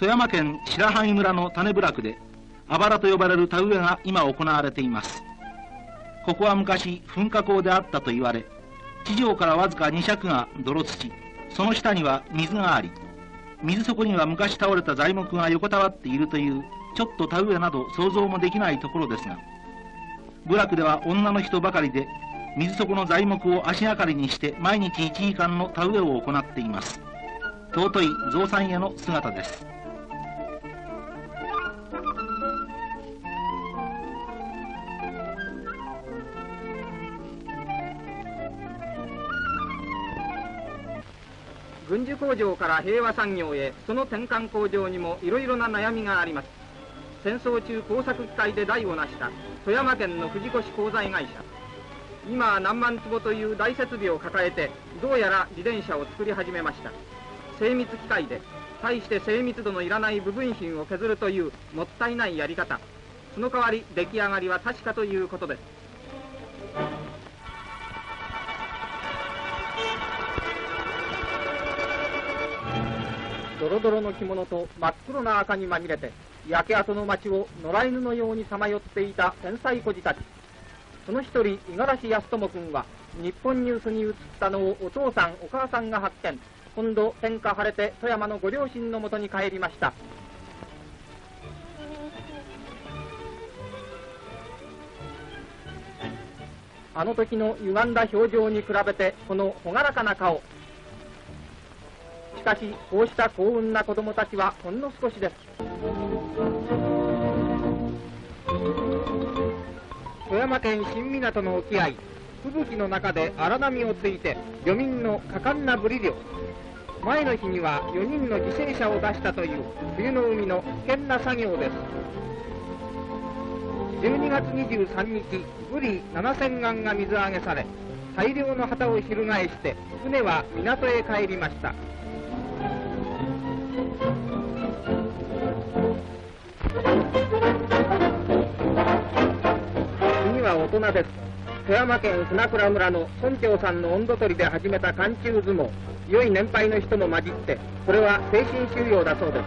富山県白萩村の種部落であばらと呼ばれる田植えが今行われています。ここは昔噴火口であったと言われ地上からわずか2尺が泥土その下には水があり水底には昔倒れた材木が横たわっているというちょっと田植えなど想像もできないところですが部落では女の人ばかりで水底の材木を足がかりにして毎日1時間の田植えを行っています。尊い造山への姿です。軍需工場から平和産業へその転換工場にもいろいろな悩みがあります。戦争中工作機械で代を成した富山県の藤越鋼材会社。今は何万坪という大設備を抱えてどうやら自転車を作り始めました。精密機械で大して精密度のいらない部分品を削るというもったいないやり方。その代わり出来上がりは確かということです。ドロドロの着物と真っ黒な赤に紛れて焼け跡の町を野良犬のようにさまよっていた天才孤児たち。その一人五十嵐康友君は日本ニュースに映ったのをお父さんお母さんが発見。今度天下晴れて富山のご両親のもとに帰りました。あの時の歪んだ表情に比べてこの朗らかな顔しかしこうした幸運な子供たちはほんの少しです。富山県新港の沖合吹雪の中で荒波をついて漁民の果敢なブリ漁。前の日には4人の犠牲者を出したという冬の海の危険な作業です。12月23日ブリ7000貫が水揚げされ大量の旗を翻して船は港へ帰りました。次は大人です。富山県船倉村の村長さんの温度取りで始めた寒中相撲良い年配の人も混じってこれは精神収容だそうです。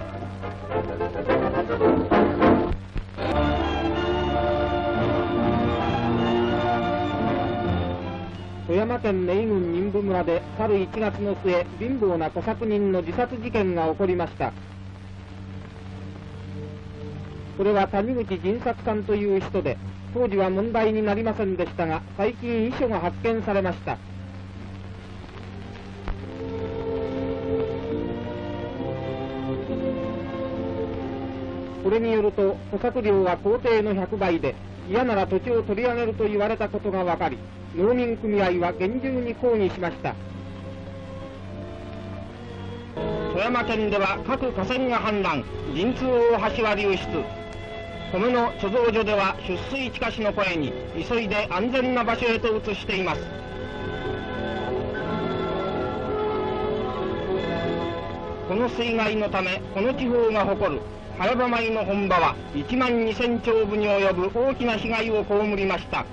富山県名郡任部村で去る1月の末貧乏な小作人の自殺事件が起こりました。これは谷口仁作さんという人で当時は問題になりませんでしたが最近遺書が発見されました。これによると捕獲量は工程の100倍で嫌なら土地を取り上げると言われたことが分かり農民組合は厳重に抗議しました。富山県では各河川が氾濫。神通大橋は流出。米の貯蔵所では出水地下市の声に急いで安全な場所へと移しています。この水害のためこの地方が誇る早場米の本場は1万2000丁部に及ぶ大きな被害を被りました。